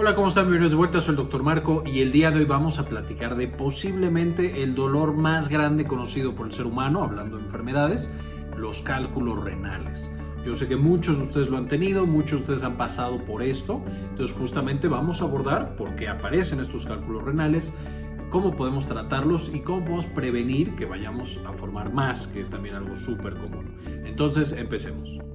Hola, ¿cómo están? Bienvenidos de vuelta, soy el Dr. Marco y el día de hoy vamos a platicar de posiblemente el dolor más grande conocido por el ser humano, hablando de enfermedades, los cálculos renales. Yo sé que muchos de ustedes lo han tenido, muchos de ustedes han pasado por esto, entonces justamente vamos a abordar por qué aparecen estos cálculos renales, cómo podemos tratarlos y cómo podemos prevenir que vayamos a formar más, que es también algo súper común. Entonces, empecemos.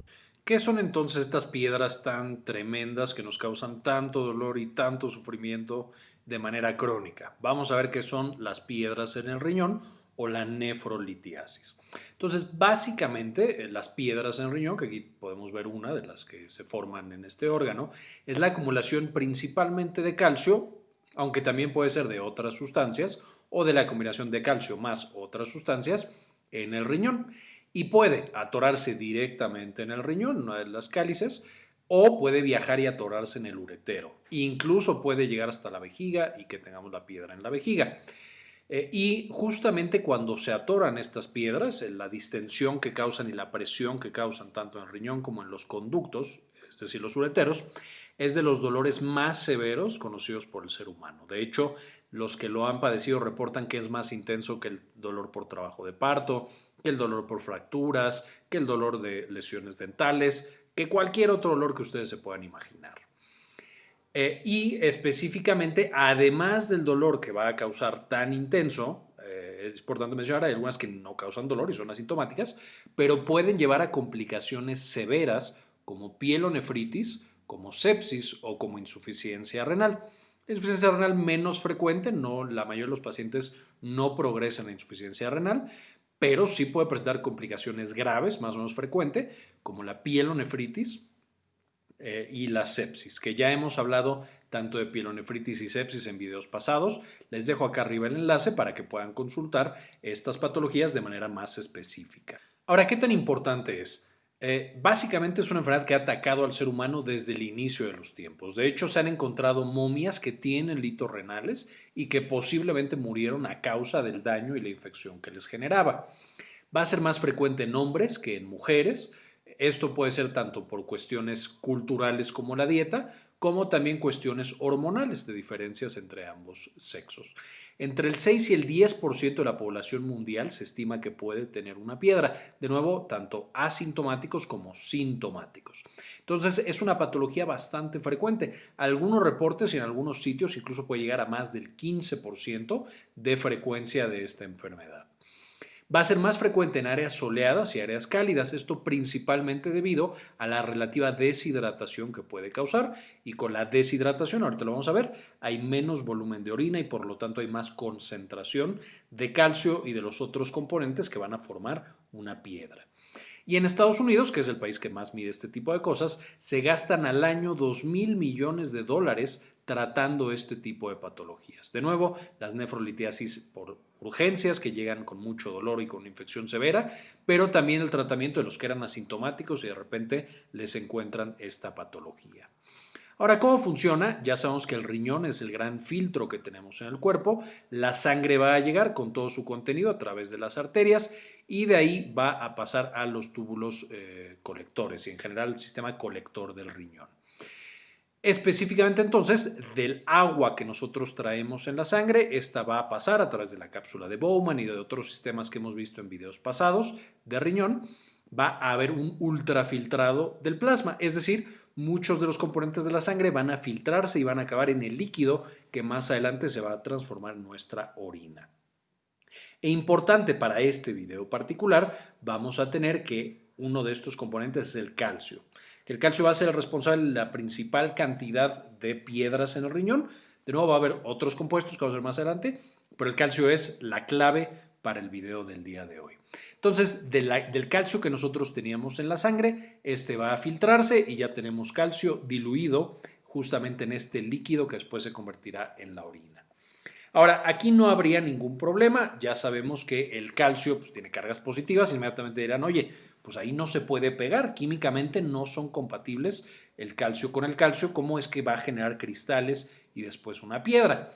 ¿Qué son entonces estas piedras tan tremendas que nos causan tanto dolor y tanto sufrimiento de manera crónica? Vamos a ver qué son las piedras en el riñón o la nefrolitiasis. Entonces, básicamente, eh, las piedras en el riñón, que aquí podemos ver una de las que se forman en este órgano, es la acumulación principalmente de calcio, aunque también puede ser de otras sustancias, o de la combinación de calcio más otras sustancias en el riñón y puede atorarse directamente en el riñón, una de las cálices, o puede viajar y atorarse en el uretero. Incluso puede llegar hasta la vejiga y que tengamos la piedra en la vejiga. Eh, y justamente cuando se atoran estas piedras, eh, la distensión que causan y la presión que causan tanto en el riñón como en los conductos, es decir, los ureteros, es de los dolores más severos conocidos por el ser humano. De hecho, los que lo han padecido reportan que es más intenso que el dolor por trabajo de parto, que el dolor por fracturas, que el dolor de lesiones dentales, que cualquier otro dolor que ustedes se puedan imaginar. Eh, y específicamente, además del dolor que va a causar tan intenso, eh, es importante mencionar, hay algunas que no causan dolor y son asintomáticas, pero pueden llevar a complicaciones severas como pielonefritis, como sepsis o como insuficiencia renal. Insuficiencia renal menos frecuente, no, la mayoría de los pacientes no progresan a insuficiencia renal, pero sí puede presentar complicaciones graves, más o menos frecuente, como la pielonefritis eh, y la sepsis, que ya hemos hablado tanto de pielonefritis y sepsis en videos pasados. Les dejo acá arriba el enlace para que puedan consultar estas patologías de manera más específica. Ahora, ¿qué tan importante es? Eh, básicamente es una enfermedad que ha atacado al ser humano desde el inicio de los tiempos. De hecho, se han encontrado momias que tienen litos renales y que posiblemente murieron a causa del daño y la infección que les generaba. Va a ser más frecuente en hombres que en mujeres. Esto puede ser tanto por cuestiones culturales como la dieta, como también cuestiones hormonales de diferencias entre ambos sexos. Entre el 6 y el 10% de la población mundial se estima que puede tener una piedra, de nuevo, tanto asintomáticos como sintomáticos. Entonces, es una patología bastante frecuente. Algunos reportes y en algunos sitios incluso puede llegar a más del 15% de frecuencia de esta enfermedad. Va a ser más frecuente en áreas soleadas y áreas cálidas, esto principalmente debido a la relativa deshidratación que puede causar y con la deshidratación, ahorita lo vamos a ver, hay menos volumen de orina y por lo tanto hay más concentración de calcio y de los otros componentes que van a formar una piedra. Y en Estados Unidos, que es el país que más mide este tipo de cosas, se gastan al año 2 mil millones de dólares tratando este tipo de patologías. De nuevo, las nefrolitiasis por urgencias que llegan con mucho dolor y con infección severa, pero también el tratamiento de los que eran asintomáticos y de repente les encuentran esta patología. Ahora, ¿cómo funciona? Ya sabemos que el riñón es el gran filtro que tenemos en el cuerpo. La sangre va a llegar con todo su contenido a través de las arterias y de ahí va a pasar a los túbulos eh, colectores y en general el sistema colector del riñón. Específicamente entonces del agua que nosotros traemos en la sangre, esta va a pasar a través de la cápsula de Bowman y de otros sistemas que hemos visto en videos pasados de riñón, va a haber un ultrafiltrado del plasma, es decir, muchos de los componentes de la sangre van a filtrarse y van a acabar en el líquido que más adelante se va a transformar en nuestra orina. E importante para este video particular, vamos a tener que uno de estos componentes es el calcio que el calcio va a ser el responsable de la principal cantidad de piedras en el riñón. De nuevo va a haber otros compuestos que vamos a ver más adelante, pero el calcio es la clave para el video del día de hoy. Entonces, del calcio que nosotros teníamos en la sangre, este va a filtrarse y ya tenemos calcio diluido justamente en este líquido que después se convertirá en la orina. Ahora, aquí no habría ningún problema, ya sabemos que el calcio pues, tiene cargas positivas, inmediatamente dirán, oye, pues ahí no se puede pegar, químicamente no son compatibles el calcio con el calcio, ¿cómo es que va a generar cristales y después una piedra?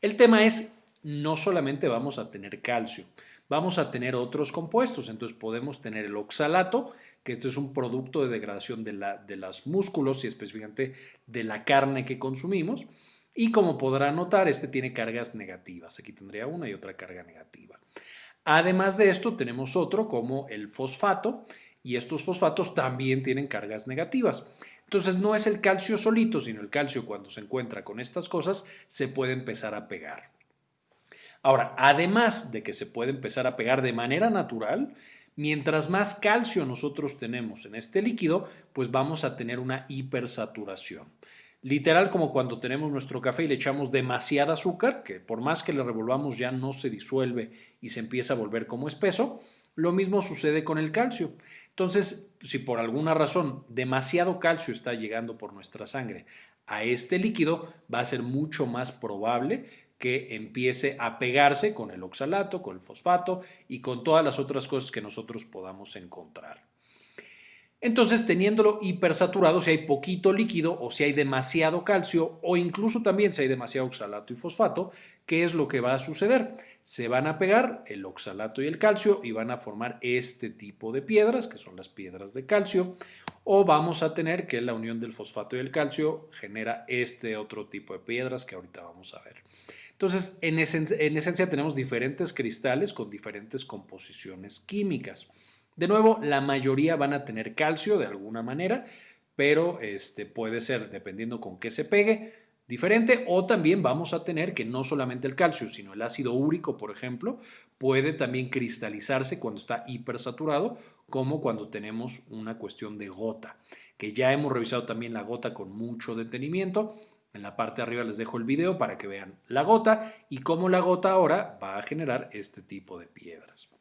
El tema es, no solamente vamos a tener calcio, vamos a tener otros compuestos. Entonces podemos tener el oxalato, que esto es un producto de degradación de, la, de los músculos y específicamente de la carne que consumimos. Y como podrán notar, este tiene cargas negativas. Aquí tendría una y otra carga negativa. Además de esto, tenemos otro como el fosfato y estos fosfatos también tienen cargas negativas. Entonces no es el calcio solito, sino el calcio cuando se encuentra con estas cosas se puede empezar a pegar. Ahora, además de que se puede empezar a pegar de manera natural, mientras más calcio nosotros tenemos en este líquido, pues vamos a tener una hipersaturación. Literal como cuando tenemos nuestro café y le echamos demasiada azúcar, que por más que le revolvamos ya no se disuelve y se empieza a volver como espeso, lo mismo sucede con el calcio. Entonces, si por alguna razón demasiado calcio está llegando por nuestra sangre a este líquido, va a ser mucho más probable que empiece a pegarse con el oxalato, con el fosfato y con todas las otras cosas que nosotros podamos encontrar. Entonces, teniéndolo hipersaturado, si hay poquito líquido o si hay demasiado calcio o incluso también si hay demasiado oxalato y fosfato, ¿qué es lo que va a suceder? Se van a pegar el oxalato y el calcio y van a formar este tipo de piedras, que son las piedras de calcio, o vamos a tener que la unión del fosfato y el calcio genera este otro tipo de piedras que ahorita vamos a ver. Entonces, en, en esencia tenemos diferentes cristales con diferentes composiciones químicas. De nuevo, la mayoría van a tener calcio de alguna manera, pero este, puede ser, dependiendo con qué se pegue, diferente. O también vamos a tener que no solamente el calcio, sino el ácido úrico, por ejemplo, puede también cristalizarse cuando está hipersaturado, como cuando tenemos una cuestión de gota, que ya hemos revisado también la gota con mucho detenimiento. En la parte de arriba les dejo el video para que vean la gota y cómo la gota ahora va a generar este tipo de piedras.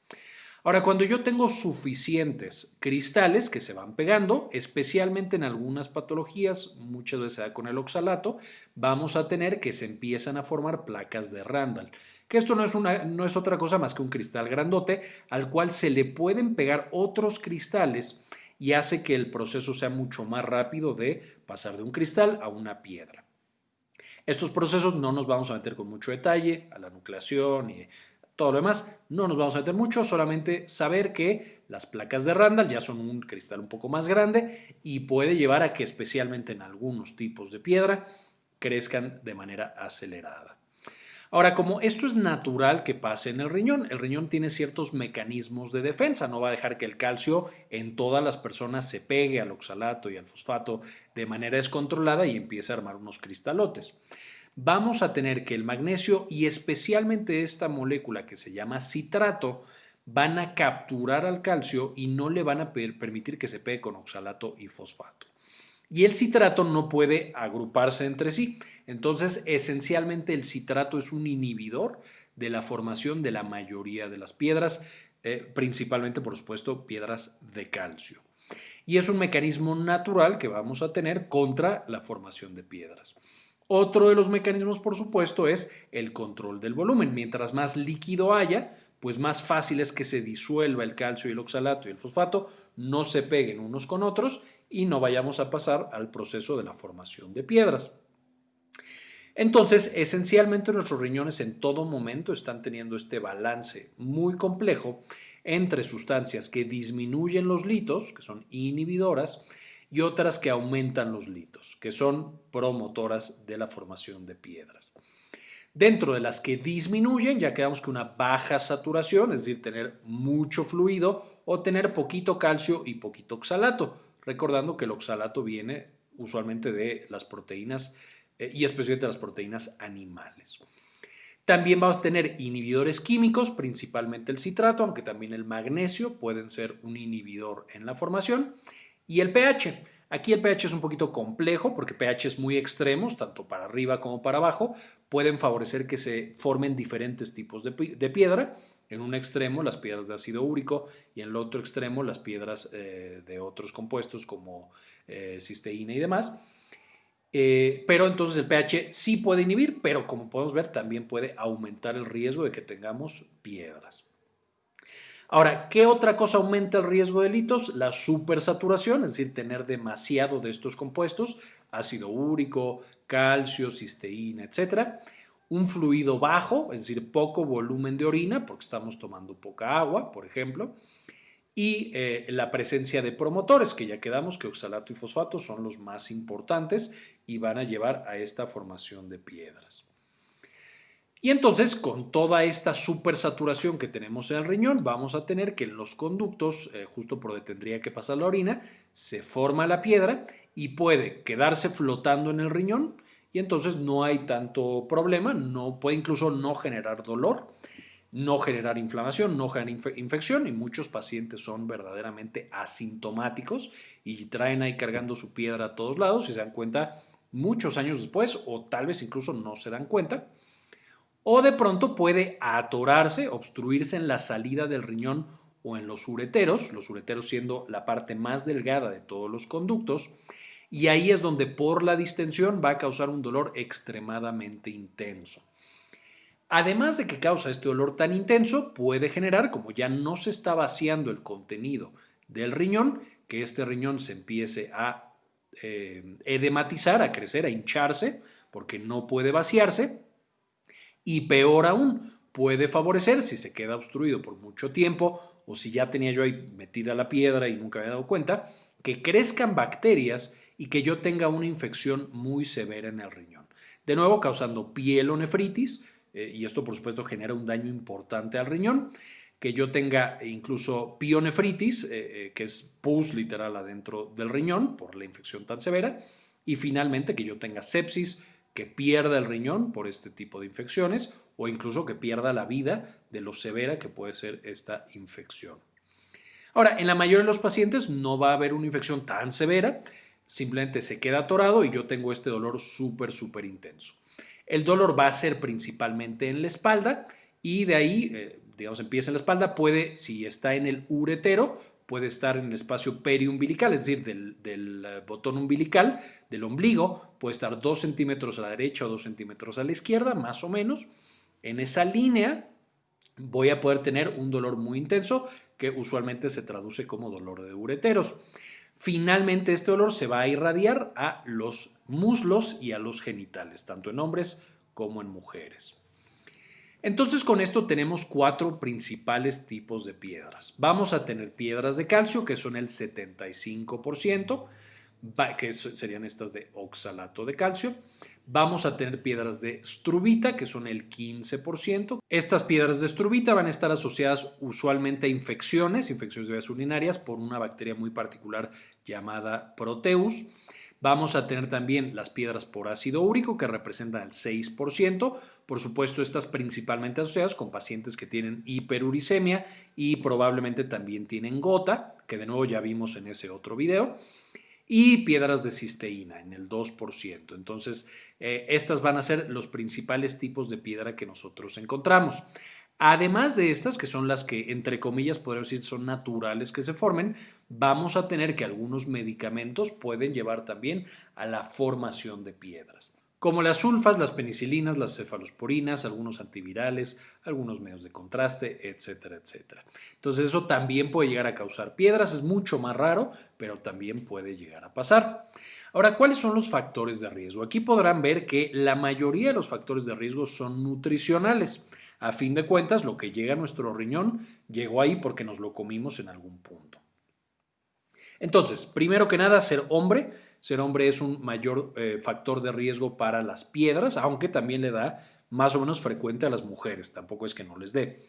Ahora, cuando yo tengo suficientes cristales que se van pegando, especialmente en algunas patologías, muchas veces da con el oxalato, vamos a tener que se empiezan a formar placas de Randall. Que esto no es, una, no es otra cosa más que un cristal grandote al cual se le pueden pegar otros cristales y hace que el proceso sea mucho más rápido de pasar de un cristal a una piedra. Estos procesos no nos vamos a meter con mucho detalle a la nucleación y todo lo demás. No nos vamos a meter mucho, solamente saber que las placas de Randall ya son un cristal un poco más grande y puede llevar a que especialmente en algunos tipos de piedra crezcan de manera acelerada. Ahora, como esto es natural que pase en el riñón, el riñón tiene ciertos mecanismos de defensa, no va a dejar que el calcio en todas las personas se pegue al oxalato y al fosfato de manera descontrolada y empiece a armar unos cristalotes vamos a tener que el magnesio y especialmente esta molécula que se llama citrato van a capturar al calcio y no le van a permitir que se pegue con oxalato y fosfato. Y el citrato no puede agruparse entre sí. Entonces, esencialmente el citrato es un inhibidor de la formación de la mayoría de las piedras, eh, principalmente, por supuesto, piedras de calcio. Y es un mecanismo natural que vamos a tener contra la formación de piedras. Otro de los mecanismos, por supuesto, es el control del volumen. Mientras más líquido haya, pues más fácil es que se disuelva el calcio y el oxalato y el fosfato, no se peguen unos con otros y no vayamos a pasar al proceso de la formación de piedras. Entonces, esencialmente nuestros riñones en todo momento están teniendo este balance muy complejo entre sustancias que disminuyen los litos, que son inhibidoras, y otras que aumentan los litos, que son promotoras de la formación de piedras. Dentro de las que disminuyen, ya quedamos que una baja saturación, es decir, tener mucho fluido o tener poquito calcio y poquito oxalato, recordando que el oxalato viene usualmente de las proteínas eh, y especialmente de las proteínas animales. También vamos a tener inhibidores químicos, principalmente el citrato, aunque también el magnesio pueden ser un inhibidor en la formación. Y el pH. Aquí el pH es un poquito complejo porque pH muy extremos, tanto para arriba como para abajo, pueden favorecer que se formen diferentes tipos de, piedra. En un extremo las piedras de ácido úrico y en el otro extremo las piedras eh, de otros compuestos como eh, cisteína y demás. Eh, pero entonces el pH sí puede inhibir, pero como podemos ver también puede aumentar el riesgo de que tengamos piedras. Ahora, ¿qué otra cosa aumenta el riesgo de litos? La supersaturación, es decir, tener demasiado de estos compuestos, ácido úrico, calcio, cisteína, etc. un fluido bajo, es decir, poco volumen de orina, porque estamos tomando poca agua, por ejemplo, y eh, la presencia de promotores, que ya quedamos que oxalato y fosfato son los más importantes y van a llevar a esta formación de piedras. Y entonces, con toda esta supersaturación que tenemos en el riñón, vamos a tener que en los conductos, eh, justo por donde tendría que pasar la orina, se forma la piedra y puede quedarse flotando en el riñón. Y entonces no hay tanto problema, no puede incluso no generar dolor, no generar inflamación, no generar infección. Y muchos pacientes son verdaderamente asintomáticos y traen ahí cargando su piedra a todos lados y se dan cuenta muchos años después o tal vez incluso no se dan cuenta o de pronto puede atorarse, obstruirse en la salida del riñón o en los ureteros, los ureteros siendo la parte más delgada de todos los conductos, y ahí es donde por la distensión va a causar un dolor extremadamente intenso. Además de que causa este dolor tan intenso, puede generar, como ya no se está vaciando el contenido del riñón, que este riñón se empiece a eh, edematizar, a crecer, a hincharse, porque no puede vaciarse, y peor aún, puede favorecer si se queda obstruido por mucho tiempo o si ya tenía yo ahí metida la piedra y nunca me había dado cuenta, que crezcan bacterias y que yo tenga una infección muy severa en el riñón. De nuevo, causando pielonefritis, eh, y esto por supuesto genera un daño importante al riñón, que yo tenga incluso pionefritis, eh, eh, que es pus literal adentro del riñón por la infección tan severa, y finalmente que yo tenga sepsis, que pierda el riñón por este tipo de infecciones o incluso que pierda la vida de lo severa que puede ser esta infección. Ahora, en la mayoría de los pacientes no va a haber una infección tan severa, simplemente se queda atorado y yo tengo este dolor súper, súper intenso. El dolor va a ser principalmente en la espalda y de ahí, eh, digamos, empieza en la espalda, puede, si está en el uretero, puede estar en el espacio periumbilical, es decir, del, eh, botón umbilical, del ombligo, puede estar dos centímetros a la derecha o dos centímetros a la izquierda, más o menos. En esa línea voy a poder tener un dolor muy intenso que usualmente se traduce como dolor de ureteros. Finalmente este dolor se va a irradiar a los muslos y a los genitales, tanto en hombres como en mujeres. Entonces con esto tenemos cuatro principales tipos de piedras. Vamos a tener piedras de calcio que son el 75%, que serían estas de oxalato de calcio. Vamos a tener piedras de strubita, que son el 15%. Estas piedras de strubita van a estar asociadas usualmente a infecciones, infecciones de vías urinarias, por una bacteria muy particular llamada Proteus. Vamos a tener también las piedras por ácido úrico que representan el 6%. Por supuesto, estas principalmente asociadas con pacientes que tienen hiperuricemia y probablemente también tienen gota, que de nuevo ya vimos en ese otro video. Y piedras de cisteína en el 2%. Entonces, eh, estas van a ser los principales tipos de piedra que nosotros encontramos. Además de estas, que son las que, entre comillas, podríamos decir son naturales que se formen, vamos a tener que algunos medicamentos pueden llevar también a la formación de piedras. Como las sulfas, las penicilinas, las cefalosporinas, algunos antivirales, algunos medios de contraste, etcétera, etcétera. Entonces eso también puede llegar a causar piedras, es mucho más raro, pero también puede llegar a pasar. Ahora, ¿cuáles son los factores de riesgo? Aquí podrán ver que la mayoría de los factores de riesgo son nutricionales. A fin de cuentas, lo que llega a nuestro riñón llegó ahí porque nos lo comimos en algún punto. Entonces, primero que nada, ser hombre. Ser hombre es un mayor eh, factor de riesgo para las piedras, aunque también le da más o menos frecuente a las mujeres, tampoco es que no les dé.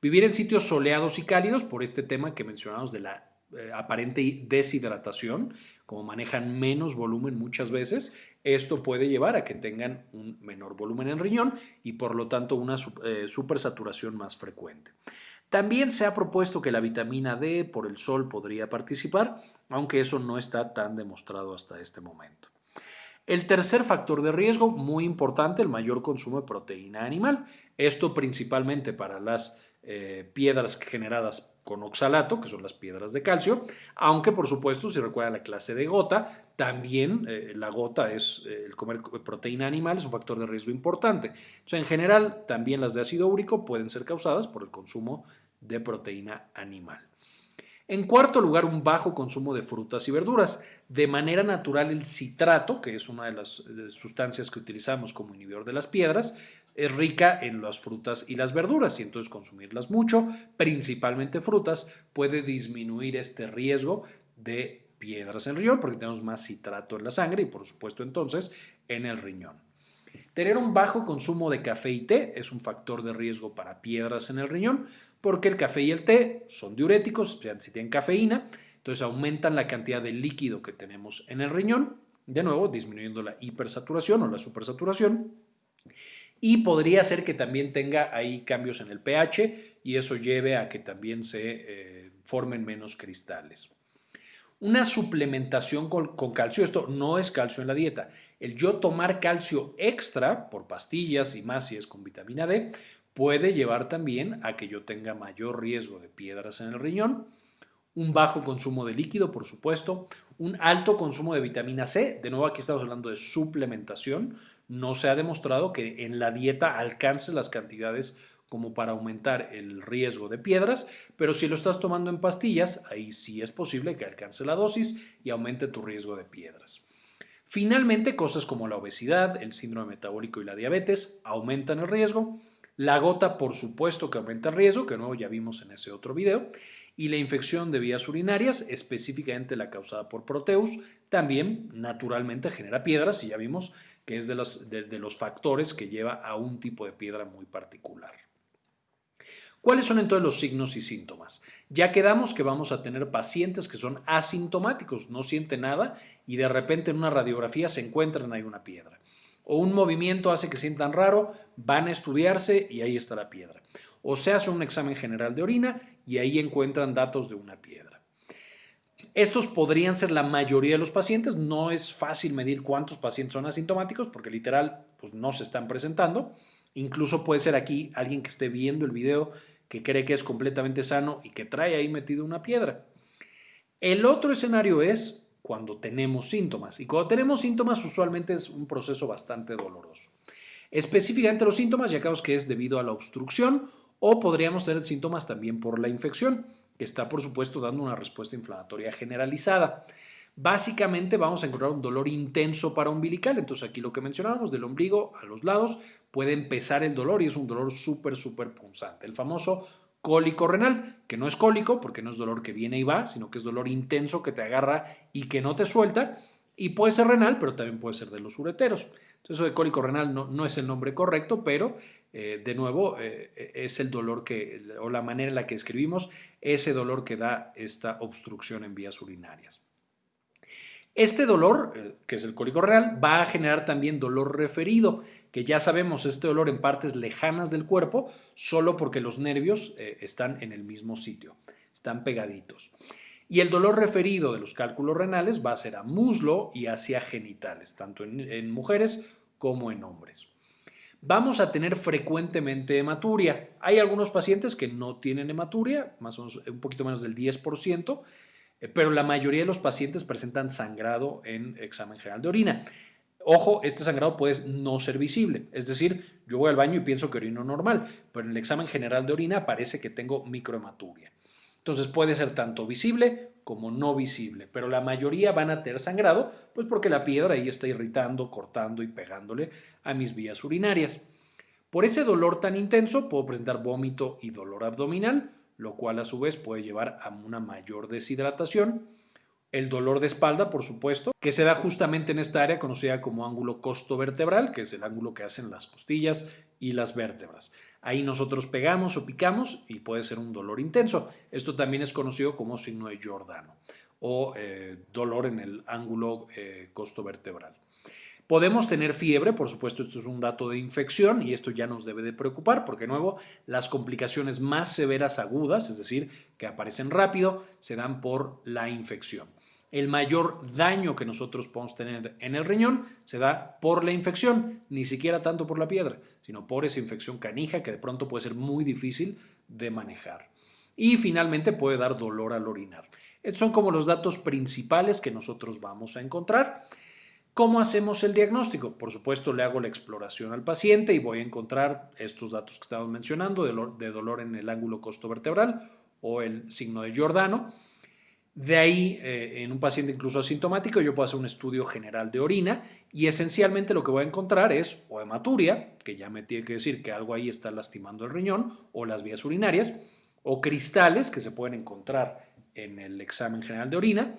Vivir en sitios soleados y cálidos, por este tema que mencionamos de la eh, aparente deshidratación, como manejan menos volumen muchas veces, esto puede llevar a que tengan un menor volumen en riñón y por lo tanto una eh, supersaturación más frecuente. También se ha propuesto que la vitamina D por el sol podría participar, aunque eso no está tan demostrado hasta este momento. El tercer factor de riesgo, muy importante, el mayor consumo de proteína animal. Esto principalmente para las eh, piedras generadas con oxalato, que son las piedras de calcio, aunque por supuesto, si recuerda la clase de gota, también eh, la gota es, eh, el comer proteína animal es un factor de riesgo importante. En general, también las de ácido úrico pueden ser causadas por el consumo de proteína animal. En cuarto lugar, un bajo consumo de frutas y verduras. De manera natural, el citrato, que es una de las sustancias que utilizamos como inhibidor de las piedras, es rica en las frutas y las verduras y entonces consumirlas mucho, principalmente frutas, puede disminuir este riesgo de piedras en el riñón porque tenemos más citrato en la sangre y por supuesto entonces en el riñón. Tener un bajo consumo de café y té es un factor de riesgo para piedras en el riñón porque el café y el té son diuréticos, si tienen cafeína, entonces aumentan la cantidad de líquido que tenemos en el riñón, de nuevo disminuyendo la hipersaturación o la supersaturación y podría ser que también tenga ahí cambios en el pH y eso lleve a que también se eh, formen menos cristales. Una suplementación con, con, calcio, esto no es calcio en la dieta. El yo tomar calcio extra por pastillas y más si es con vitamina D puede llevar también a que yo tenga mayor riesgo de piedras en el riñón. Un bajo consumo de líquido, por supuesto. Un alto consumo de vitamina C. De nuevo aquí estamos hablando de suplementación no se ha demostrado que en la dieta alcance las cantidades como para aumentar el riesgo de piedras, pero si lo estás tomando en pastillas, ahí sí es posible que alcance la dosis y aumente tu riesgo de piedras. Finalmente, cosas como la obesidad, el síndrome metabólico y la diabetes aumentan el riesgo. La gota, por supuesto que aumenta el riesgo, que nuevo ya vimos en ese otro video. Y la infección de vías urinarias, específicamente la causada por Proteus, también naturalmente genera piedras y ya vimos que es de los, de, los factores que lleva a un tipo de piedra muy particular. ¿Cuáles son entonces los signos y síntomas? Ya quedamos que vamos a tener pacientes que son asintomáticos, no sienten nada y de repente en una radiografía se encuentran ahí una piedra. O un movimiento hace que sientan raro, van a estudiarse y ahí está la piedra. O se hace un examen general de orina y ahí encuentran datos de una piedra. Estos podrían ser la mayoría de los pacientes. No es fácil medir cuántos pacientes son asintomáticos porque literal pues, no se están presentando. Incluso puede ser aquí alguien que esté viendo el video que cree que es completamente sano y que trae ahí metido una piedra. El otro escenario es cuando tenemos síntomas. Y cuando tenemos síntomas usualmente es un proceso bastante doloroso. Específicamente los síntomas ya que es debido a la obstrucción o podríamos tener síntomas también por la infección está por supuesto dando una respuesta inflamatoria generalizada. Básicamente vamos a encontrar un dolor intenso para umbilical, entonces aquí lo que mencionábamos del ombligo a los lados puede empezar el dolor y es un dolor súper, súper punzante. El famoso cólico renal, que no es cólico porque no es dolor que viene y va, sino que es dolor intenso que te agarra y que no te suelta y puede ser renal, pero también puede ser de los ureteros. Entonces eso de cólico renal no, no es el nombre correcto, pero eh, de nuevo, eh, es el dolor que, o la manera en la que escribimos, ese dolor que da esta obstrucción en vías urinarias. Este dolor, eh, que es el cólico renal, va a generar también dolor referido, que ya sabemos, este dolor en partes lejanas del cuerpo, solo porque los nervios están en el mismo sitio, están pegaditos. Y el dolor referido de los cálculos renales va a ser a muslo y hacia genitales, tanto en mujeres como en hombres vamos a tener frecuentemente hematuria. Hay algunos pacientes que no tienen hematuria, más o menos un poquito menos del 10%, eh, pero la mayoría de los pacientes presentan sangrado en examen general de orina. Ojo, este sangrado puede no ser visible, es decir, yo voy al baño y pienso que orino normal, pero en el examen general de orina parece que tengo microhematuria. Entonces puede ser tanto visible como no visible, pero la mayoría van a tener sangrado, pues porque la piedra ahí está irritando, cortando y pegándole a mis vías urinarias. Por ese dolor tan intenso puedo presentar vómito y dolor abdominal, lo cual a su vez puede llevar a una mayor deshidratación. El dolor de espalda, por supuesto, que se da justamente en esta área conocida como ángulo costo-vertebral, que es el ángulo que hacen las costillas y las vértebras. Ahí nosotros pegamos o picamos y puede ser un dolor intenso. Esto también es conocido como signo de Giordano o eh, dolor en el ángulo eh, costo vertebral. Podemos tener fiebre, por supuesto esto es un dato de infección y esto ya nos debe de preocupar porque de nuevo las complicaciones más severas agudas, es decir, que aparecen rápido, se dan por la infección el mayor daño que nosotros podemos tener en el riñón se da por la infección, ni siquiera tanto por la piedra, sino por esa infección canija que de pronto puede ser muy difícil de manejar. Y finalmente puede dar dolor al orinar. Estos son como los datos principales que nosotros vamos a encontrar. ¿Cómo hacemos el diagnóstico? Por supuesto, le hago la exploración al paciente y voy a encontrar estos datos que estamos mencionando de dolor, en el ángulo costo vertebral o el signo de Giordano De ahí, eh, en un paciente incluso asintomático, yo puedo hacer un estudio general de orina y esencialmente lo que voy a encontrar es o hematuria, que ya me tiene que decir que algo ahí está lastimando el riñón o las vías urinarias, o cristales que se pueden encontrar en el examen general de orina,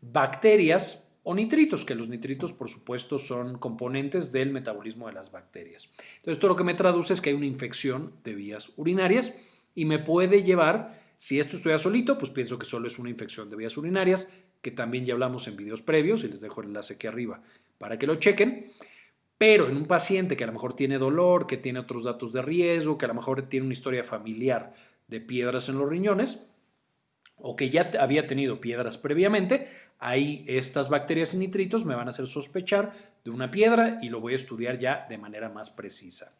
bacterias o nitritos, que los nitritos por supuesto son componentes del metabolismo de las bacterias. Entonces, esto lo que me traduce es que hay una infección de vías urinarias y me puede llevar si esto estuviera solito, pues pienso que solo es una infección de vías urinarias, que también ya hablamos en videos previos y les dejo el enlace aquí arriba para que lo chequen. Pero en un paciente que a lo mejor tiene dolor, que tiene otros datos de riesgo, que a lo mejor tiene una historia familiar de piedras en los riñones, o que ya había tenido piedras previamente, ahí estas bacterias y nitritos me van a hacer sospechar de una piedra y lo voy a estudiar ya de manera más precisa.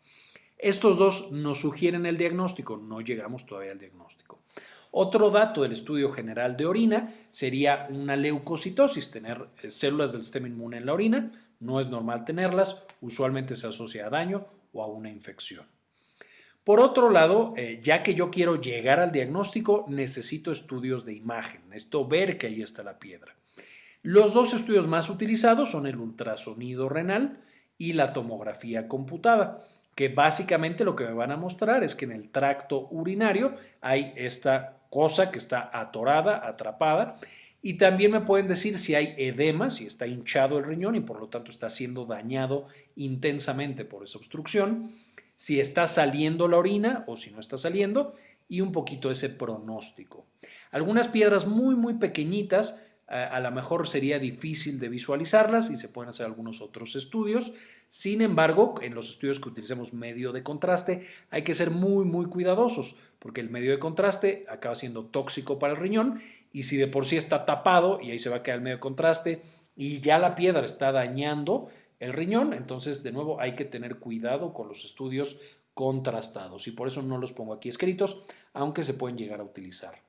Estos dos nos sugieren el diagnóstico, no llegamos todavía al diagnóstico. Otro dato del estudio general de orina sería una leucocitosis, tener eh, células del sistema inmune en la orina. No es normal tenerlas, usualmente se asocia a daño o a una infección. Por otro lado, eh, ya que yo quiero llegar al diagnóstico, necesito estudios de imagen, esto ver que ahí está la piedra. Los dos estudios más utilizados son el ultrasonido renal y la tomografía computada que básicamente lo que me van a mostrar es que en el tracto urinario hay esta cosa que está atorada, atrapada, y también me pueden decir si hay edema, si está hinchado el riñón y por lo tanto está siendo dañado intensamente por esa obstrucción, si está saliendo la orina o si no está saliendo, y un poquito ese pronóstico. Algunas piedras muy, muy pequeñitas, a lo mejor sería difícil de visualizarlas y se pueden hacer algunos otros estudios. Sin embargo, en los estudios que utilicemos medio de contraste hay que ser muy, muy cuidadosos porque el medio de contraste acaba siendo tóxico para el riñón y si de por sí está tapado y ahí se va a quedar el medio de contraste y ya la piedra está dañando el riñón, entonces de nuevo hay que tener cuidado con los estudios contrastados y por eso no los pongo aquí escritos, aunque se pueden llegar a utilizar.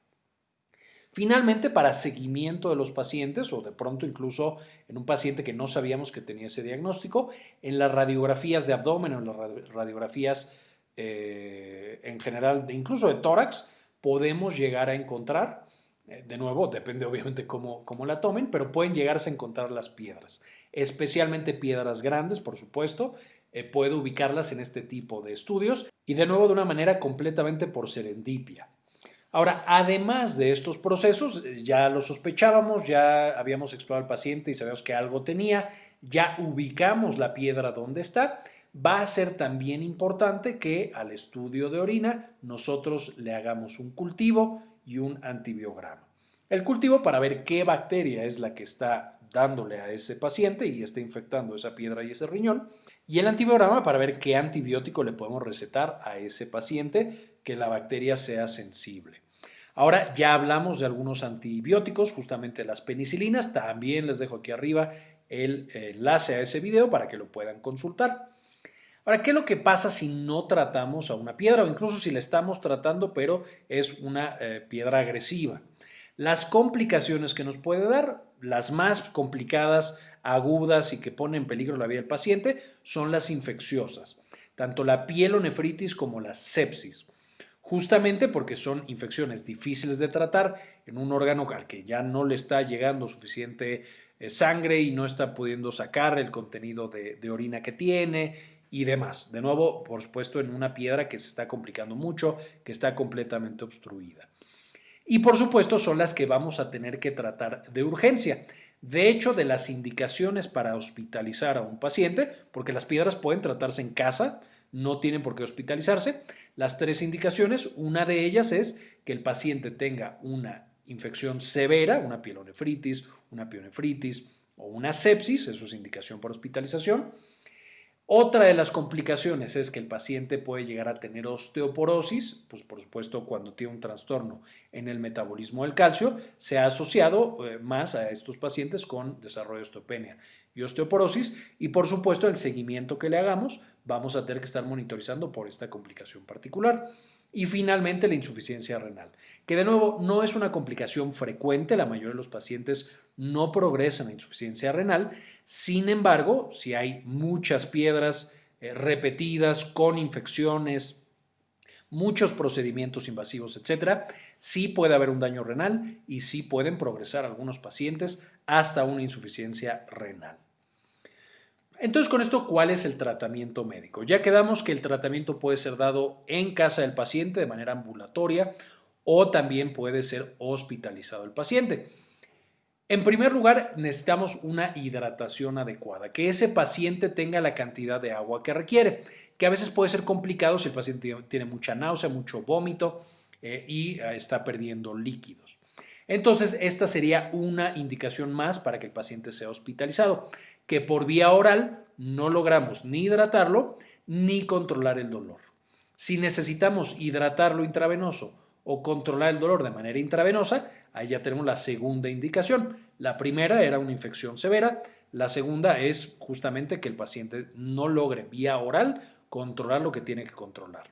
Finalmente, para seguimiento de los pacientes o de pronto incluso en un paciente que no sabíamos que tenía ese diagnóstico, en las radiografías de abdomen o en las radiografías eh, en general, incluso de tórax, podemos llegar a encontrar, eh, de nuevo, depende obviamente cómo, cómo la tomen, pero pueden llegarse a encontrar las piedras, especialmente piedras grandes, por supuesto, eh, puedo ubicarlas en este tipo de estudios y de nuevo de una manera completamente por serendipia. Ahora, además de estos procesos, eh, ya lo sospechábamos, ya habíamos explorado al paciente y sabíamos que algo tenía, ya ubicamos la piedra donde está, va a ser también importante que al estudio de orina nosotros le hagamos un cultivo y un antibiograma. El cultivo para ver qué bacteria es la que está dándole a ese paciente y está infectando esa piedra y ese riñón. Y el antibiograma para ver qué antibiótico le podemos recetar a ese paciente que la bacteria sea sensible. Ahora ya hablamos de algunos antibióticos, justamente las penicilinas. También les dejo aquí arriba el enlace a ese video para que lo puedan consultar. Ahora, ¿qué es lo que pasa si no tratamos a una piedra o incluso si la estamos tratando pero es una eh, piedra agresiva? Las complicaciones que nos puede dar, las más complicadas, agudas y que ponen en peligro la vida del paciente son las infecciosas, tanto la pielonefritis como la sepsis justamente porque son infecciones difíciles de tratar en un órgano al que ya no le está llegando suficiente eh, sangre y no está pudiendo sacar el contenido de, orina que tiene y demás. De nuevo, por supuesto, en una piedra que se está complicando mucho, que está completamente obstruida. Y por supuesto son las que vamos a tener que tratar de urgencia. De hecho, de las indicaciones para hospitalizar a un paciente, porque las piedras pueden tratarse en casa, no tienen por qué hospitalizarse, las tres indicaciones, una de ellas es que el paciente tenga una infección severa, una pielonefritis, una pionefritis o una sepsis, eso es indicación para hospitalización. Otra de las complicaciones es que el paciente puede llegar a tener osteoporosis, pues por supuesto cuando tiene un trastorno en el metabolismo del calcio, se ha asociado eh, más a estos pacientes con desarrollo de osteopenia y osteoporosis y por supuesto el seguimiento que le hagamos vamos a tener que estar monitorizando por esta complicación particular. Y finalmente la insuficiencia renal, que de nuevo no es una complicación frecuente, la mayoría de los pacientes no progresan a insuficiencia renal, sin embargo, si hay muchas piedras eh, repetidas con infecciones, muchos procedimientos invasivos, etcétera, sí puede haber un daño renal y sí pueden progresar algunos pacientes hasta una insuficiencia renal. Entonces, con esto, ¿cuál es el tratamiento médico? Ya quedamos que el tratamiento puede ser dado en casa del paciente de manera ambulatoria o también puede ser hospitalizado el paciente. En primer lugar, necesitamos una hidratación adecuada, que ese paciente tenga la cantidad de agua que requiere, que a veces puede ser complicado si el paciente tiene mucha náusea, mucho vómito eh, y eh, está perdiendo líquidos. Entonces, esta sería una indicación más para que el paciente sea hospitalizado, que por vía oral no logramos ni hidratarlo ni controlar el dolor. Si necesitamos hidratarlo intravenoso o controlar el dolor de manera intravenosa, ahí ya tenemos la segunda indicación. La primera era una infección severa, la segunda es justamente que el paciente no logre vía oral controlar lo que tiene que controlar.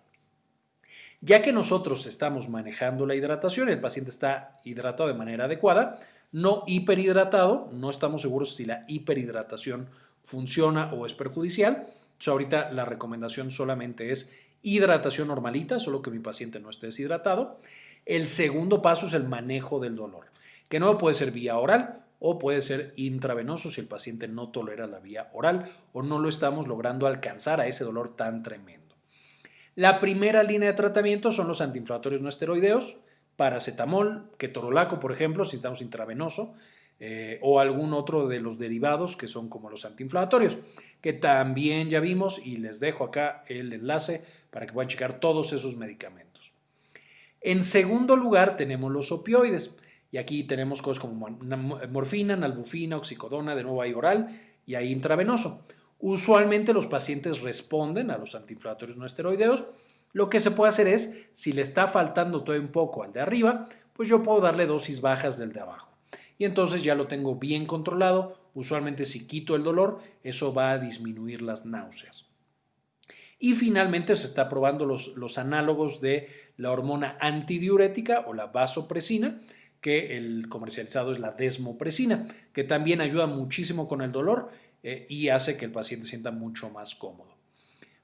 Ya que nosotros estamos manejando la hidratación, el paciente está hidratado de manera adecuada, no hiperhidratado, no estamos seguros si la hiperhidratación funciona o es perjudicial. Ahorita la recomendación solamente es hidratación normalita, solo que mi paciente no esté deshidratado. El segundo paso es el manejo del dolor, que no puede ser vía oral o puede ser intravenoso si el paciente no tolera la vía oral o no lo estamos logrando alcanzar a ese dolor tan tremendo. La primera línea de tratamiento son los antiinflamatorios no esteroideos, paracetamol, ketorolaco, por ejemplo, si estamos intravenoso, eh, o algún otro de los derivados que son como los antiinflamatorios, que también ya vimos y les dejo acá el enlace para que puedan checar todos esos medicamentos. En segundo lugar tenemos los opioides y aquí tenemos cosas como morfina, nalbufina, oxicodona, de nuevo hay oral y hay intravenoso. Usualmente los pacientes responden a los antiinflamatorios no esteroideos. Lo que se puede hacer es, si le está faltando todo un poco al de arriba, pues yo puedo darle dosis bajas del de abajo. Y entonces ya lo tengo bien controlado. Usualmente si quito el dolor, eso va a disminuir las náuseas. Y finalmente se está probando los, los análogos de la hormona antidiurética o la vasopresina, que el comercializado es la desmopresina, que también ayuda muchísimo con el dolor eh, y hace que el paciente sienta mucho más cómodo.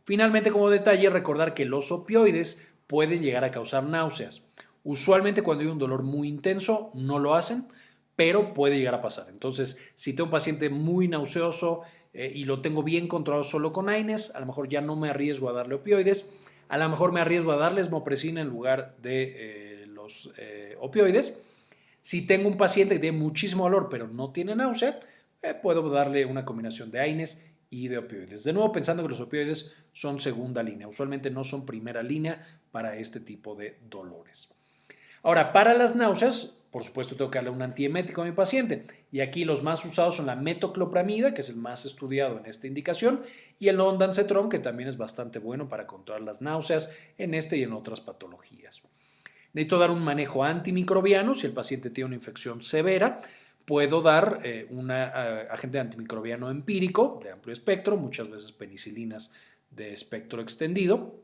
Finalmente, como detalle, recordar que los opioides pueden llegar a causar náuseas. Usualmente cuando hay un dolor muy intenso no lo hacen, pero puede llegar a pasar. Entonces, si tengo un paciente muy nauseoso, eh, y lo tengo bien controlado solo con AINES, a lo mejor ya no me arriesgo a darle opioides, a lo mejor me arriesgo a darle esmopresina en lugar de eh, los eh, opioides. Si tengo un paciente que tiene muchísimo dolor pero no tiene náusea, puedo darle una combinación de AINES y de opioides. De nuevo, pensando que los opioides son segunda línea, usualmente no son primera línea para este tipo de dolores. Ahora, para las náuseas, por supuesto, tengo que darle un antiemético a mi paciente. Y aquí los más usados son la metoclopramida, que es el más estudiado en esta indicación, y el ondansetron, que también es bastante bueno para controlar las náuseas en este y en otras patologías. Necesito dar un manejo antimicrobiano si el paciente tiene una infección severa. Puedo dar eh, un eh, agente antimicrobiano empírico de amplio espectro, muchas veces penicilinas de espectro extendido.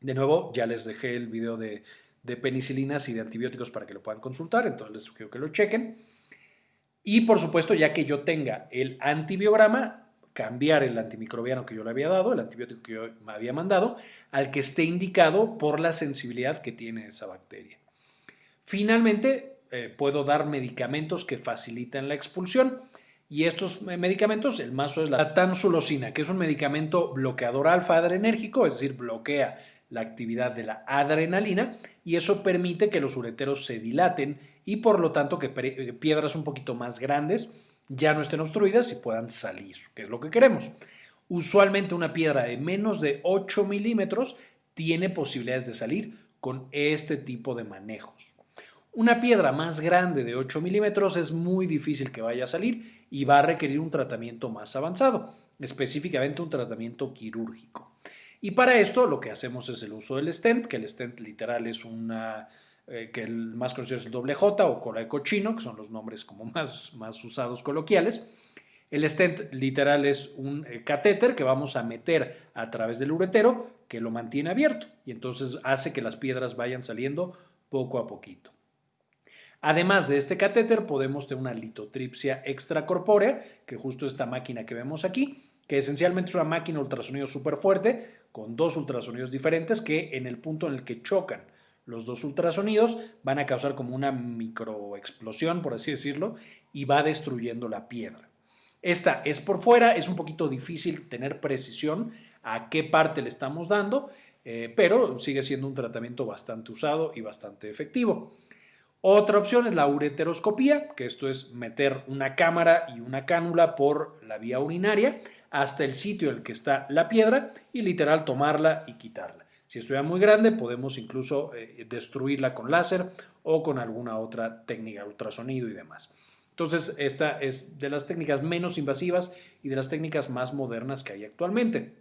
De nuevo, ya les dejé el video de de penicilinas y de antibióticos para que lo puedan consultar, entonces les sugiero que lo chequen. Y por supuesto, ya que yo tenga el antibiograma, cambiar el antimicrobiano que yo le había dado, el antibiótico que yo me había mandado, al que esté indicado por la sensibilidad que tiene esa bacteria. Finalmente, eh, puedo dar medicamentos que facilitan la expulsión. Y estos medicamentos, el más es la tansulosina, que es un medicamento bloqueador alfa adrenérgico, es decir, bloquea la actividad de la adrenalina y eso permite que los ureteros se dilaten y por lo tanto que piedras un poquito más grandes ya no estén obstruidas y puedan salir, que es lo que queremos. Usualmente una piedra de menos de 8 milímetros tiene posibilidades de salir con este tipo de manejos. Una piedra más grande de 8 milímetros es muy difícil que vaya a salir y va a requerir un tratamiento más avanzado, específicamente un tratamiento quirúrgico. Y para esto lo que hacemos es el uso del stent, que el stent literal es una, eh, que el más conocido es el doble J o cola de cochino, que son los nombres como más, más usados coloquiales. El stent literal es un eh, catéter que vamos a meter a través del uretero que lo mantiene abierto y entonces hace que las piedras vayan saliendo poco a poquito. Además de este catéter podemos tener una litotripsia extracorpórea, que justo esta máquina que vemos aquí, que esencialmente es una máquina ultrasonido súper fuerte con dos ultrasonidos diferentes que en el punto en el que chocan los dos ultrasonidos van a causar como una microexplosión, por así decirlo, y va destruyendo la piedra. Esta es por fuera, es un poquito difícil tener precisión a qué parte le estamos dando, eh, pero sigue siendo un tratamiento bastante usado y bastante efectivo. Otra opción es la ureteroscopía, que esto es meter una cámara y una cánula por la vía urinaria hasta el sitio en el que está la piedra y literal tomarla y quitarla. Si estuviera muy grande, podemos incluso eh, destruirla con láser o con alguna otra técnica, ultrasonido y demás. Entonces, esta es de las técnicas menos invasivas y de las técnicas más modernas que hay actualmente.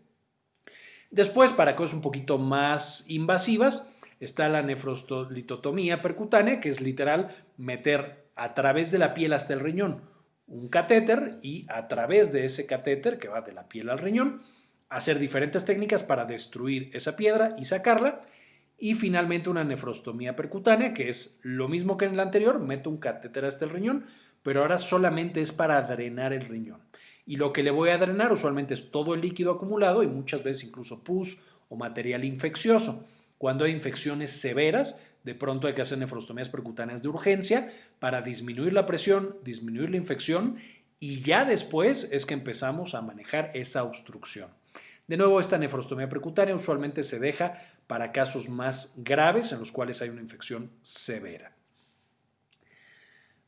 Después, para cosas un poquito más invasivas, está la nefrostolitotomía percutánea, que es literal meter a través de la piel hasta el riñón un catéter y a través de ese catéter que va de la piel al riñón, hacer diferentes técnicas para destruir esa piedra y sacarla. Y finalmente una nefrostomía percutánea, que es lo mismo que en la anterior, meto un catéter hasta el riñón, pero ahora solamente es para drenar el riñón. Y lo que le voy a drenar usualmente es todo el líquido acumulado y muchas veces incluso pus o material infeccioso. Cuando hay infecciones severas, de pronto hay que hacer nefrostomías percutáneas de urgencia para disminuir la presión, disminuir la infección y ya después es que empezamos a manejar esa obstrucción. De nuevo, esta nefrostomía percutánea usualmente se deja para casos más graves en los cuales hay una infección severa.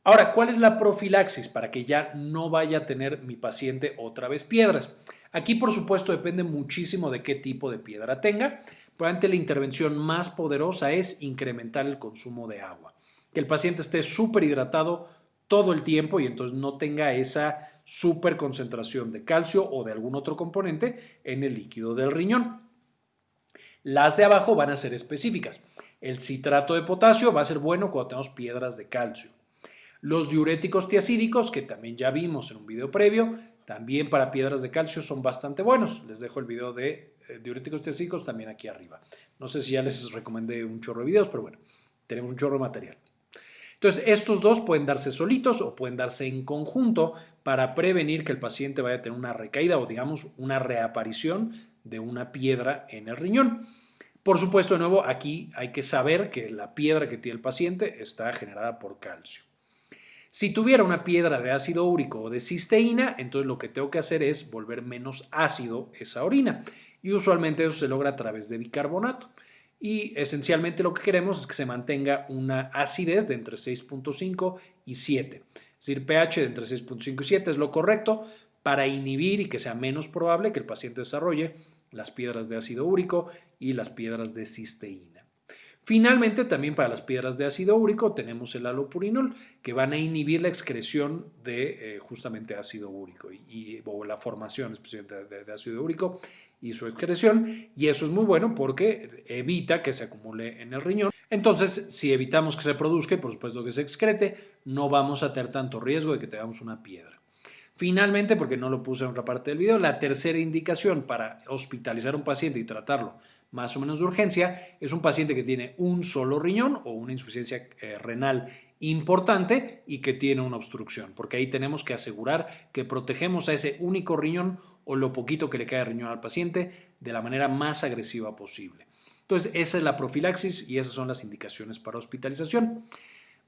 Ahora, ¿cuál es la profilaxis para que ya no vaya a tener mi paciente otra vez piedras? Aquí, por supuesto, depende muchísimo de qué tipo de piedra tenga. Probablemente la intervención más poderosa es incrementar el consumo de agua. Que el paciente esté súper hidratado todo el tiempo y entonces no tenga esa super concentración de calcio o de algún otro componente en el líquido del riñón. Las de abajo van a ser específicas. El citrato de potasio va a ser bueno cuando tenemos piedras de calcio. Los diuréticos tiacídicos, que también ya vimos en un video previo, también para piedras de calcio son bastante buenos. Les dejo el video de diuréticos tiacídicos también aquí arriba. No sé si ya les recomendé un chorro de videos, pero bueno, tenemos un chorro de material. Entonces, estos dos pueden darse solitos o pueden darse en conjunto para prevenir que el paciente vaya a tener una recaída o digamos una reaparición de una piedra en el riñón. Por supuesto, de nuevo, aquí hay que saber que la piedra que tiene el paciente está generada por calcio. Si tuviera una piedra de ácido úrico o de cisteína, entonces lo que tengo que hacer es volver menos ácido esa orina. Y usualmente eso se logra a través de bicarbonato. Y esencialmente lo que queremos es que se mantenga una acidez de entre 6.5 y 7. Es decir, pH de entre 6.5 y 7 es lo correcto para inhibir y que sea menos probable que el paciente desarrolle las piedras de ácido úrico y las piedras de cisteína. Finalmente, también para las piedras de ácido úrico tenemos el alopurinol, que van a inhibir la excreción de eh, justamente ácido úrico y, o la formación especialmente de, ácido úrico y su excreción. Y eso es muy bueno porque evita que se acumule en el riñón. Entonces, si evitamos que se produzca y por supuesto que se excrete, no vamos a tener tanto riesgo de que tengamos una piedra. Finalmente, porque no lo puse en otra parte del video, la tercera indicación para hospitalizar a un paciente y tratarlo más o menos de urgencia, es un paciente que tiene un solo riñón o una insuficiencia eh, renal importante y que tiene una obstrucción, porque ahí tenemos que asegurar que protegemos a ese único riñón o lo poquito que le cae riñón al paciente de la manera más agresiva posible. Entonces, esa es la profilaxis y esas son las indicaciones para hospitalización.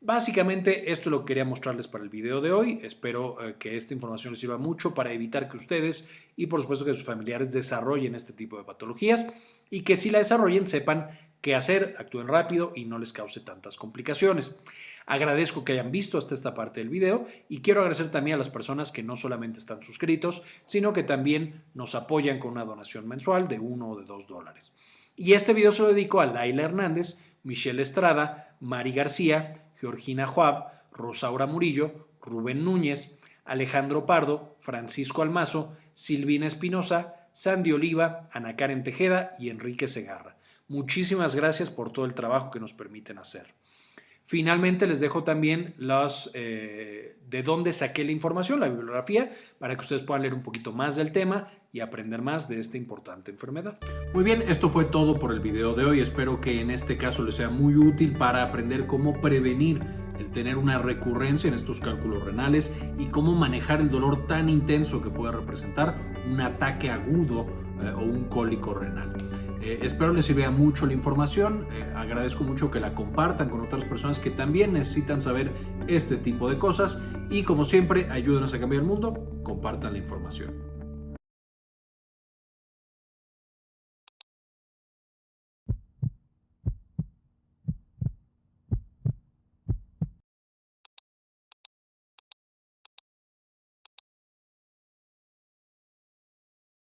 Básicamente esto es lo que quería mostrarles para el video de hoy. Espero eh, que esta información les sirva mucho para evitar que ustedes y por supuesto que sus familiares desarrollen este tipo de patologías y que si la desarrollen sepan qué hacer, actúen rápido y no les cause tantas complicaciones. Agradezco que hayan visto hasta esta parte del video y quiero agradecer también a las personas que no solamente están suscritos, sino que también nos apoyan con una donación mensual de uno o de dos dólares. Y este video se lo dedico a Laila Hernández, Michelle Estrada, Mari García, Georgina Joab, Rosaura Murillo, Rubén Núñez, Alejandro Pardo, Francisco Almazo, Silvina Espinosa, Sandy Oliva, Ana Karen Tejeda y Enrique Segarra. Muchísimas gracias por todo el trabajo que nos permiten hacer. Finalmente les dejo también los, eh, de dónde saqué la información, la bibliografía, para que ustedes puedan leer un poquito más del tema y aprender más de esta importante enfermedad. Muy bien, esto fue todo por el video de hoy. Espero que en este caso les sea muy útil para aprender cómo prevenir el tener una recurrencia en estos cálculos renales y cómo manejar el dolor tan intenso que puede representar un ataque agudo eh, o un cólico renal. Eh, espero les sirva mucho la información, eh, agradezco mucho que la compartan con otras personas que también necesitan saber este tipo de cosas. Y como siempre ayúdenos a cambiar el mundo, compartan la información.